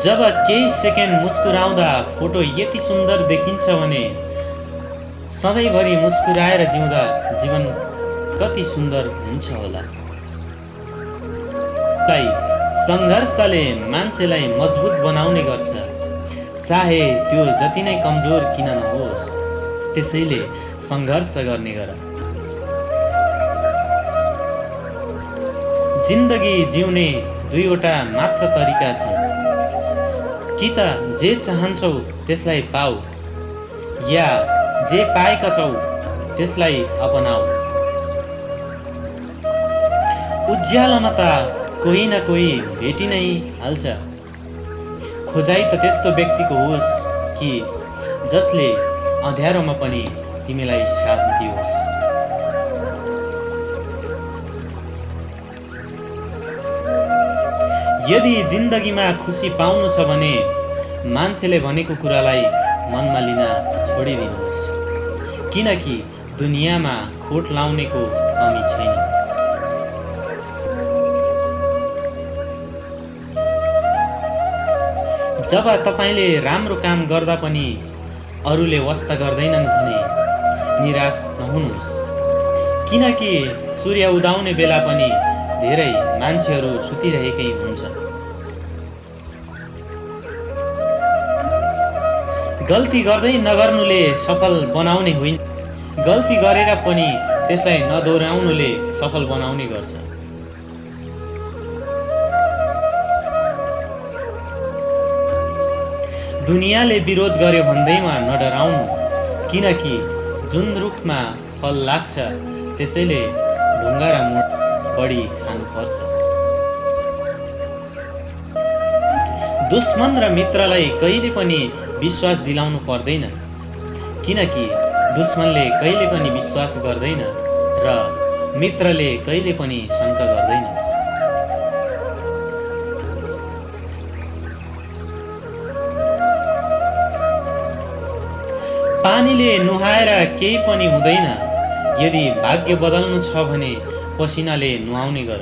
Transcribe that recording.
जब केही second मुस्कुराउँदा photo यति सुन्दर देखिन्छ भने सधैँभरि मुस्कुराएर जिउँदा जीवन कति सुन्दर हुन्छ होला। सङ्घर्षले मान्छेलाई मजबुत बनाउने गर्छ। चाहे त्यो जति नै कमजोर किन नहोस् त्यसैले सङ्घर्ष गर्ने गर। जिन्दगी जिउने दुईवटा मात्र तरिका छन्। कि त जे चाहन्छौ त्यसलाई पाऊ। या जे पाएका छौ त्यसलाई अपनाऊ। उज्यालोमा त कोही न कोही भेटी नै हाल्छ। खोजाइ त त्यस्तो व्यक्तिको होस् कि जसले अँध्यारोमा पनि तिमीलाई साथ दियोस्। यदि जिन्दगीमा खुसी पाउनु छ भने मान्छेले भनेको कुरालाई मनमा लिन छोडिदिनुहोस्। किनकि दुनियाँमा खोट लाउनेको कमी छैन। जब तपाईँले राम्रो काम गर्दा पनि अरूले वास्ता गर्दैनन् भने निराश नहुनुहोस्। किनकि सूर्य उदाउने बेला पनि धेरै मान्छेहरू सुतिरहेकै हुन्छ गल्ती गर्दै नगर्नुले सफल बनाउने होइन। गल्ती गरेर पनि त्यसलाई नदोहोऱ्याउनुले सफल बनाउने गर्छ। दुनियाँले विरोध गर्यो भन्दैमा नडराउनु किनकि जुन रुखमा फल लाग्छ त्यसैले ढुङ्गा र मुठ बढी खानुपर्छ। दुश्मन र मित्रलाई कहिले पनि विश्वास दिलाउनु पर्दैन। किनकि दुश्मनले कहिले पनि विश्वास गर्दैन र मित्रले कहिले पनि शङ्का गर्दैन। पानीले नुहाएर केही पनि हुँदैन। यदि भाग्य बदल्नु छ भने पसिनाले नुहाउने गर।